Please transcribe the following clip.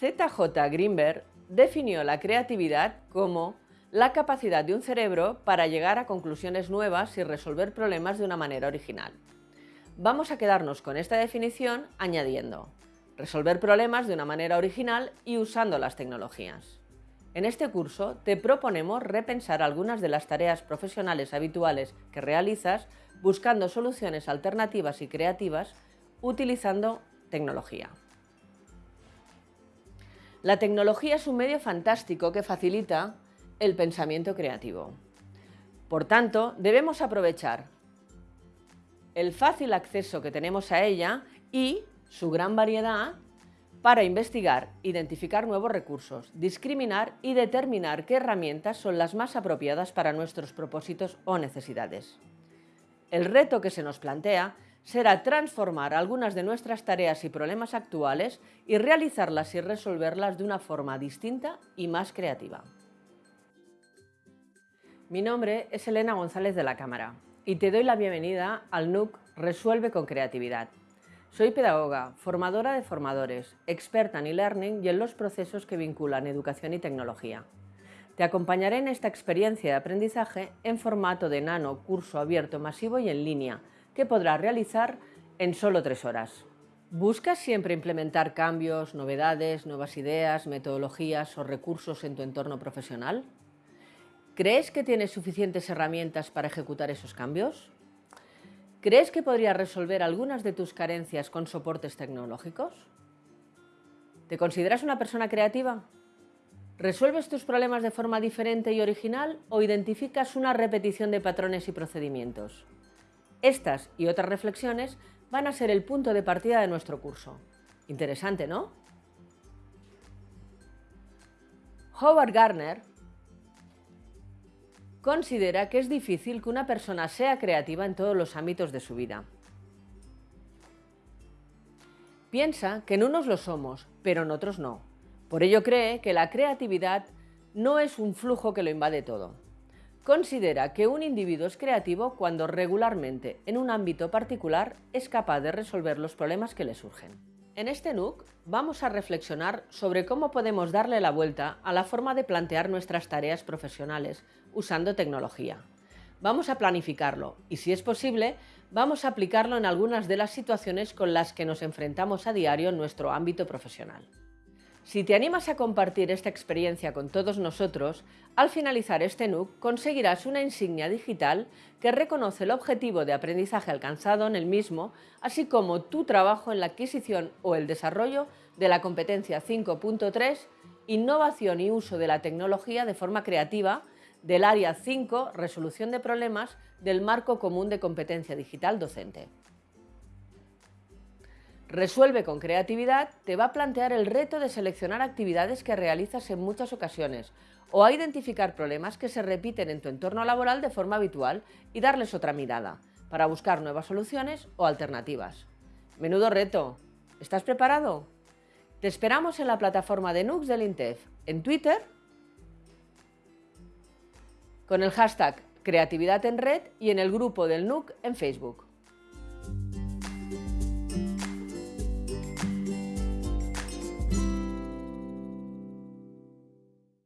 ZJ Greenberg definió la creatividad como la capacidad de un cerebro para llegar a conclusiones nuevas y resolver problemas de una manera original. Vamos a quedarnos con esta definición añadiendo resolver problemas de una manera original y usando las tecnologías. En este curso te proponemos repensar algunas de las tareas profesionales habituales que realizas buscando soluciones alternativas y creativas utilizando tecnología. La tecnología es un medio fantástico que facilita el pensamiento creativo. Por tanto, debemos aprovechar el fácil acceso que tenemos a ella y su gran variedad para investigar, identificar nuevos recursos, discriminar y determinar qué herramientas son las más apropiadas para nuestros propósitos o necesidades. El reto que se nos plantea será transformar algunas de nuestras tareas y problemas actuales y realizarlas y resolverlas de una forma distinta y más creativa. Mi nombre es Elena González de la Cámara y te doy la bienvenida al NUC Resuelve con Creatividad. Soy pedagoga, formadora de formadores, experta en e-learning y en los procesos que vinculan educación y tecnología. Te acompañaré en esta experiencia de aprendizaje en formato de nano, curso abierto, masivo y en línea, podrás realizar en solo tres horas. ¿Buscas siempre implementar cambios, novedades, nuevas ideas, metodologías o recursos en tu entorno profesional? ¿Crees que tienes suficientes herramientas para ejecutar esos cambios? ¿Crees que podrías resolver algunas de tus carencias con soportes tecnológicos? ¿Te consideras una persona creativa? ¿Resuelves tus problemas de forma diferente y original o identificas una repetición de patrones y procedimientos? Estas y otras reflexiones van a ser el punto de partida de nuestro curso. Interesante, ¿no? Howard Gardner considera que es difícil que una persona sea creativa en todos los ámbitos de su vida. Piensa que en unos lo somos, pero en otros no. Por ello cree que la creatividad no es un flujo que lo invade todo. Considera que un individuo es creativo cuando regularmente, en un ámbito particular, es capaz de resolver los problemas que le surgen. En este NUC vamos a reflexionar sobre cómo podemos darle la vuelta a la forma de plantear nuestras tareas profesionales usando tecnología. Vamos a planificarlo y, si es posible, vamos a aplicarlo en algunas de las situaciones con las que nos enfrentamos a diario en nuestro ámbito profesional. Si te animas a compartir esta experiencia con todos nosotros, al finalizar este NUC conseguirás una insignia digital que reconoce el objetivo de aprendizaje alcanzado en el mismo, así como tu trabajo en la adquisición o el desarrollo de la competencia 5.3 Innovación y uso de la tecnología de forma creativa del área 5 Resolución de problemas del Marco Común de Competencia Digital Docente. Resuelve con creatividad te va a plantear el reto de seleccionar actividades que realizas en muchas ocasiones o a identificar problemas que se repiten en tu entorno laboral de forma habitual y darles otra mirada para buscar nuevas soluciones o alternativas. Menudo reto. ¿Estás preparado? Te esperamos en la plataforma de NUX del INTEF, en Twitter, con el hashtag Creatividad en Red y en el grupo del NUC en Facebook.